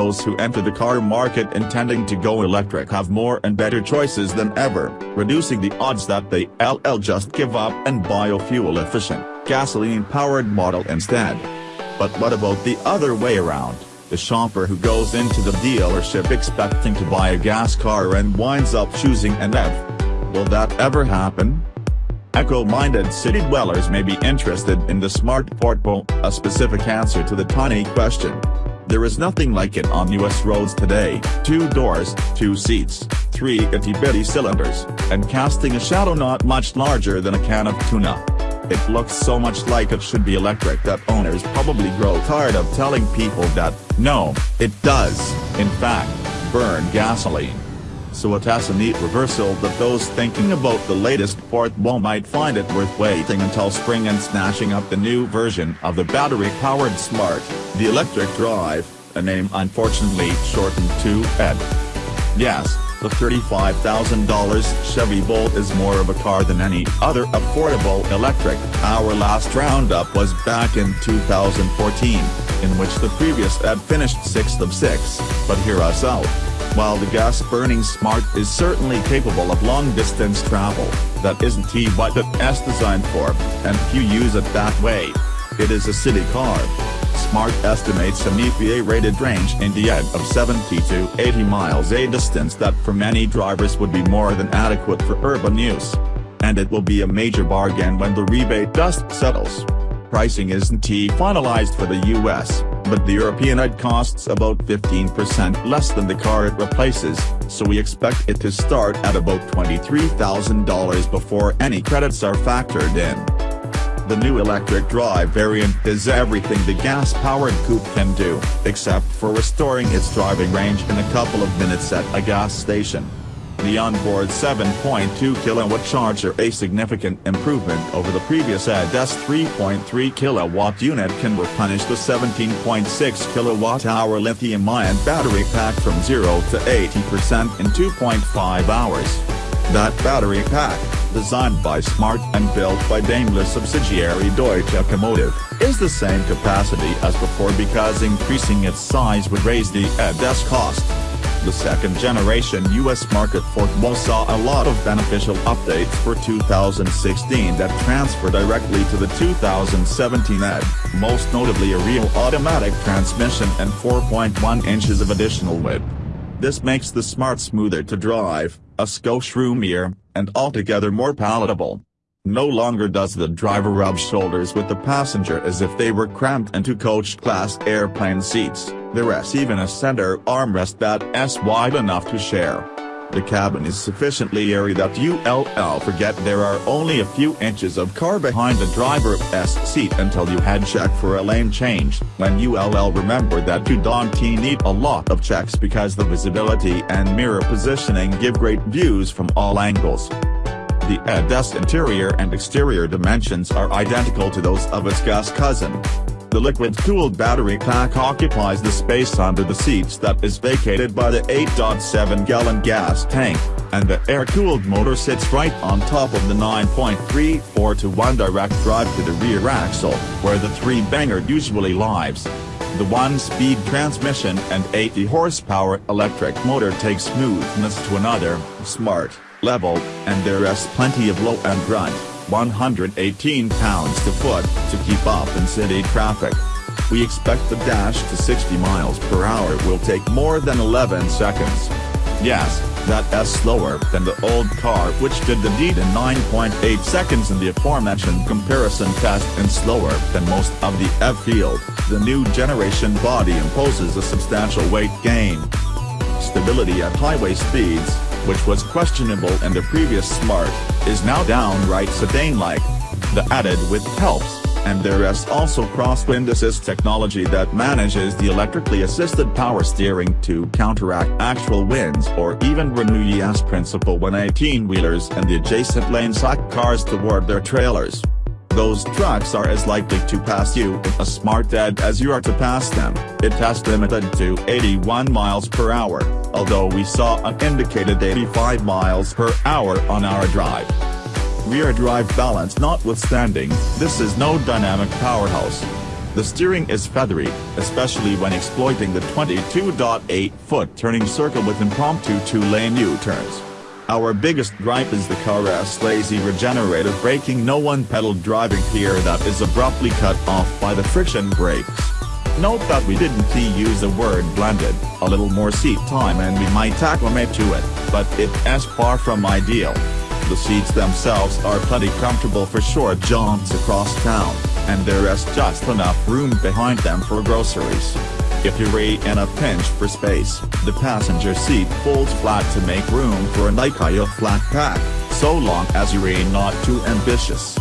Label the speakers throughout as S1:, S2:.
S1: those who enter the car market intending to go electric have more and better choices than ever, reducing the odds that they LL just give up and buy a fuel-efficient, gasoline-powered model instead. But what about the other way around, the shopper who goes into the dealership expecting to buy a gas car and winds up choosing an EV? Will that ever happen? Eco-minded city dwellers may be interested in the Smart ForTwo, a specific answer to the tiny question. There is nothing like it on US roads today, two doors, two seats, three itty-bitty cylinders, and casting a shadow not much larger than a can of tuna. It looks so much like it should be electric that owners probably grow tired of telling people that, no, it does, in fact, burn gasoline so it has a neat reversal that those thinking about the latest ForTwo might find it worth waiting until spring and snatching up the new version of the battery-powered Smart, the electric drive, a name unfortunately shortened to ED. Yes, the $35,000 Chevy Bolt is more of a car than any other affordable electric. Our last roundup was back in 2014, in which the previous ED finished 6th of 6, but hear us out. While the gas-burning Smart is certainly capable of long-distance travel, that isn't what it's designed for, and few use it that way. It is a city car. Smart estimates an EPA-rated range in the end of 70 to 80 miles a distance that for many drivers would be more than adequate for urban use. And it will be a major bargain when the rebate dust settles. Pricing isn't finalized for the US, but the European ED costs about 15% less than the car it replaces, so we expect it to start at about $23,000 before any credits are factored in. The new electric drive variant is everything the gas-powered coupe can do, except for restoring its driving range in a couple of minutes at a gas station. The onboard 7.2 kilowatt charger a significant improvement over the previous ED's 3.3 kilowatt unit can replenish the 17.6 kilowatt-hour lithium-ion battery pack from 0 to 80% in 2.5 hours. That battery pack, designed by Smart and built by Daimler subsidiary Deutsche Accumotive, is the same capacity as before because increasing its size would raise the ED's cost. The second-generation US market Mo saw a lot of beneficial updates for 2016 that transfer directly to the 2017 ED, most notably a real automatic transmission and 4.1 inches of additional width. This makes the Smart smoother to drive, a skosh roomier, and altogether more palatable. No longer does the driver rub shoulders with the passenger as if they were cramped into coach-class airplane seats, there is even a center armrest that's wide enough to share. The cabin is sufficiently airy that you'll forget there are only a few inches of car behind the driver's seat until you head check for a lane change, when you'll remember that you don't need a lot of checks because the visibility and mirror positioning give great views from all angles. The ED's interior and exterior dimensions are identical to those of its gas cousin. The liquid-cooled battery pack occupies the space under the seats that is vacated by the 8.7-gallon gas tank, and the air-cooled motor sits right on top of the 9.34 to 1 direct drive to the rear axle, where the three-banger usually lives. The one-speed transmission and 80 horsepower electric motor takes smoothness to another, smart level, and there is plenty of low and grunt, 118 pounds to foot, to keep up in city traffic. We expect the dash to 60 miles per hour will take more than 11 seconds. Yes, that is slower than the old car which did the deed in 9.8 seconds in the aforementioned comparison test and slower than most of the F-Field, the new generation body imposes a substantial weight gain. Stability at highway speeds, which was questionable in the previous Smart, is now downright sedan-like. The added width helps, and there is also crosswind assist technology that manages the electrically assisted power steering to counteract actual winds or even Bernoulli's principle when 18-wheelers and the adjacent lane suck cars toward their trailers. Those trucks are as likely to pass you a smart ED as you are to pass them, it has limited to 81 miles per hour, although we saw an indicated 85 miles per hour on our drive. Rear drive balance notwithstanding, this is no dynamic powerhouse. The steering is feathery, especially when exploiting the 22.8-foot turning circle with impromptu two-lane U-turns. Our biggest gripe is the car's lazy regenerative braking no one-pedal driving here that is abruptly cut off by the friction brakes. Note that we didn't use the word blended, a little more seat time and we might acclimate to it, but it's far from ideal. The seats themselves are plenty comfortable for short jaunts across town, and there is just enough room behind them for groceries. If you're in a pinch for space, the passenger seat folds flat to make room for an IKEA flat pack, so long as you're not too ambitious.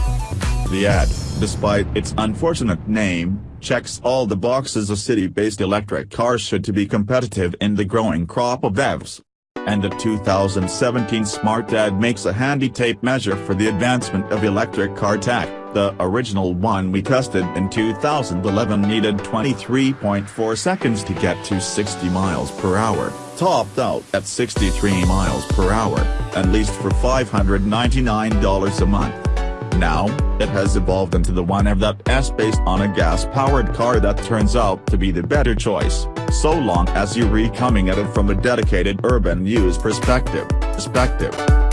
S1: The ad, despite its unfortunate name, checks all the boxes a city-based electric car should to be competitive in the growing crop of EVs. And the 2017 Smart Ad makes a handy tape measure for the advancement of electric car tech. The original one we tested in 2011 needed 23.4 seconds to get to 60 miles per hour, topped out at 63 miles per hour, at least for $599 a month. Now, it has evolved into the one of that S based on a gas-powered car that turns out to be the better choice, so long as you're coming at it from a dedicated urban use perspective. perspective.